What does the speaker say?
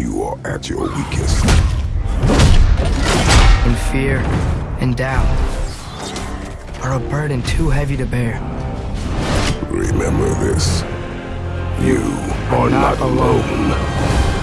You are at your weakest. And fear and doubt are a burden too heavy to bear. Remember this. You are not alone.